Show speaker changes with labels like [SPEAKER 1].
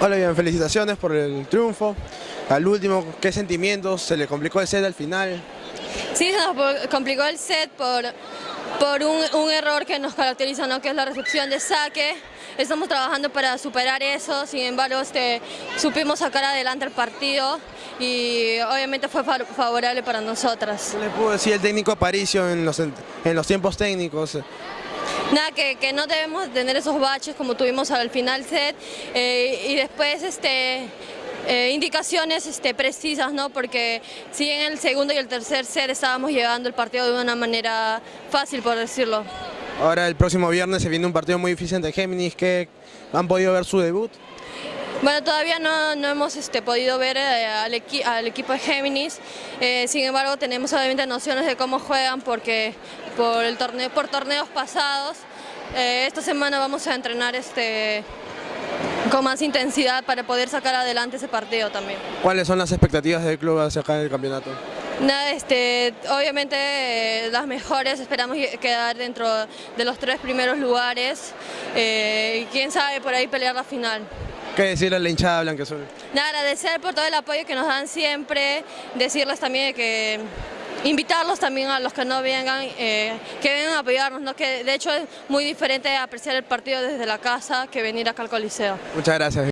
[SPEAKER 1] Hola, bien, felicitaciones por el triunfo. Al último, ¿qué sentimientos? ¿Se le complicó el set al final?
[SPEAKER 2] Sí, se nos complicó el set por, por un, un error que nos caracteriza, ¿no? que es la recepción de saque. Estamos trabajando para superar eso, sin embargo este, supimos sacar adelante el partido y obviamente fue favorable para nosotras.
[SPEAKER 1] ¿Qué le pudo decir el técnico Aparicio en los, en los tiempos técnicos?
[SPEAKER 2] Nada, que, que, no debemos tener esos baches como tuvimos al final set eh, y después este, eh, indicaciones este, precisas, ¿no? porque si en el segundo y el tercer set estábamos llevando el partido de una manera fácil, por decirlo.
[SPEAKER 1] Ahora el próximo viernes se viene un partido muy difícil de Géminis, que han podido ver su debut.
[SPEAKER 2] Bueno, todavía no, no hemos este, podido ver eh, al, equi al, equipo de Géminis, eh, sin embargo tenemos obviamente nociones de cómo juegan porque por, el torneo, por torneos pasados. Eh, esta semana vamos a entrenar este, con más intensidad para poder sacar adelante ese partido también.
[SPEAKER 1] ¿Cuáles son las expectativas del club hacia acá en el campeonato?
[SPEAKER 2] Nada, este, obviamente eh, las mejores, esperamos quedar dentro de los tres primeros lugares eh, y quién sabe por ahí pelear la final.
[SPEAKER 1] ¿Qué decirle a la hinchada blanqueazul?
[SPEAKER 2] Nada, agradecer por todo el apoyo que nos dan siempre, decirles también que invitarlos también a los que no vengan, eh, que vengan a apoyarnos, ¿no? que de hecho es muy diferente apreciar el partido desde la casa que venir acá al Coliseo.
[SPEAKER 1] Muchas gracias.